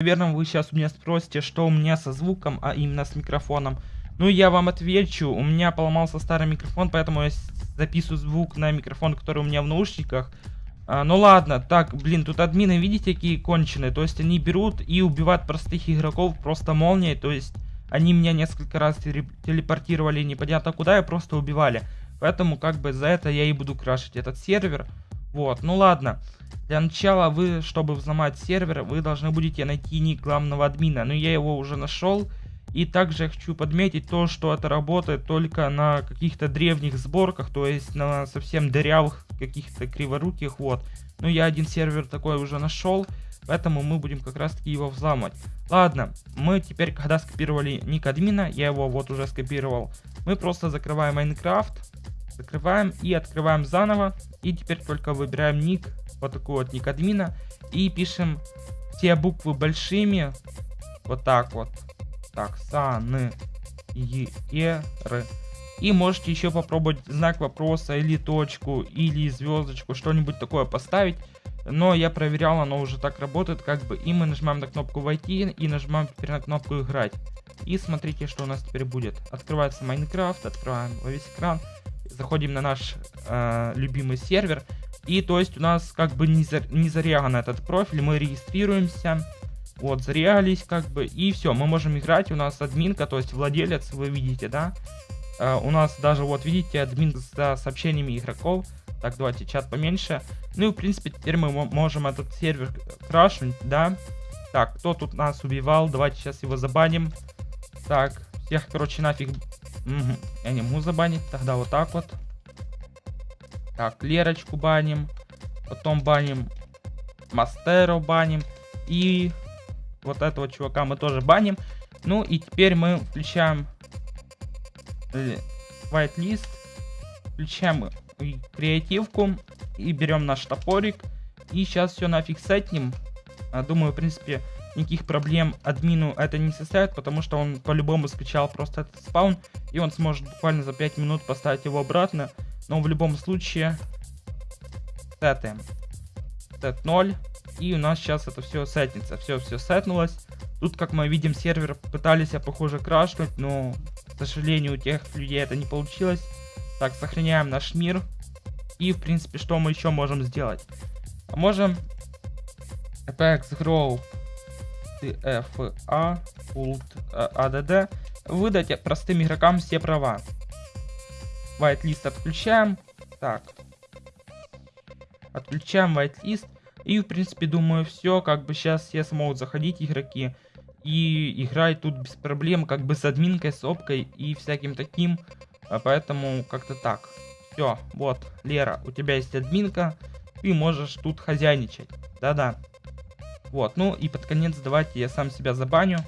Наверное, вы сейчас у меня спросите, что у меня со звуком, а именно с микрофоном. Ну, я вам отвечу. У меня поломался старый микрофон, поэтому я записываю звук на микрофон, который у меня в наушниках. А, ну ладно, так, блин, тут админы, видите, какие конченые? То есть они берут и убивают простых игроков просто молнией. То есть они меня несколько раз телепортировали непонятно куда и просто убивали. Поэтому как бы за это я и буду крашить этот сервер. Вот, ну ладно. Для начала вы, чтобы взломать сервер, вы должны будете найти ник главного админа. Но я его уже нашел. И также я хочу подметить то, что это работает только на каких-то древних сборках, то есть на совсем дырявых каких-то криворуких, вот. Ну, я один сервер такой уже нашел, поэтому мы будем как раз таки его взламывать. Ладно, мы теперь, когда скопировали ник админа, я его вот уже скопировал, мы просто закрываем Майнкрафт, закрываем и открываем заново, и теперь только выбираем ник, вот такой вот ник админа, и пишем все буквы большими, вот так вот, так, сан, и, р. И можете еще попробовать знак вопроса или точку, или звездочку, что-нибудь такое поставить. Но я проверял, оно уже так работает, как бы. И мы нажимаем на кнопку войти и нажимаем теперь на кнопку играть. И смотрите, что у нас теперь будет. Открывается Майнкрафт, открываем весь экран. Заходим на наш э, любимый сервер. И то есть у нас как бы не, за, не зареган этот профиль, мы регистрируемся. Вот, зарегались как бы, и все, мы можем играть, у нас админка, то есть владелец, вы видите, да? Uh, у нас даже, вот, видите, админ за сообщениями игроков. Так, давайте чат поменьше. Ну и, в принципе, теперь мы можем этот сервер крашнуть, да? Так, кто тут нас убивал? Давайте сейчас его забаним. Так, всех, короче, нафиг. Угу. Я не могу забанить, тогда вот так вот. Так, Лерочку баним. Потом баним Мастеру баним. И вот этого чувака мы тоже баним. Ну и теперь мы включаем э, whitelist, включаем креативку и берем наш топорик. И сейчас все нафиг сетнем. А, думаю, в принципе, никаких проблем админу это не составит, потому что он по-любому скачал просто этот спаун, и он сможет буквально за 5 минут поставить его обратно. Но в любом случае, сетаем. Сет 0. И у нас сейчас это все сетнется. Все, все сетнулось. Тут, как мы видим, сервер пытались, я похоже, крашнуть, но, к сожалению, у тех людей это не получилось. Так, сохраняем наш мир. И, в принципе, что мы еще можем сделать? Можем Apex Grow TFA Ult ADD выдать простым игрокам все права. Whitelist отключаем. Так. Отключаем whitelist. И, в принципе, думаю, все, как бы сейчас все смогут заходить игроки и играть тут без проблем, как бы с админкой, с опкой и всяким таким. А поэтому как-то так. Все, вот, Лера, у тебя есть админка, ты можешь тут хозяйничать. Да-да. Вот, ну и под конец давайте я сам себя забаню.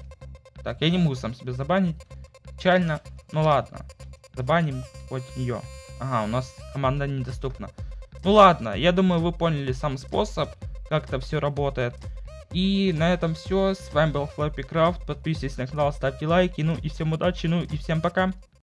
Так, я не могу сам себя забанить. Печально. Ну ладно. Забаним хоть ее. Ага, у нас команда недоступна. Ну ладно, я думаю, вы поняли сам способ как это все работает. И на этом все. С вами был Флэппи Крафт. Подписывайтесь на канал, ставьте лайки. Ну и всем удачи, ну и всем пока.